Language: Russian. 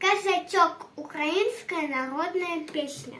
Казачок. Украинская народная песня.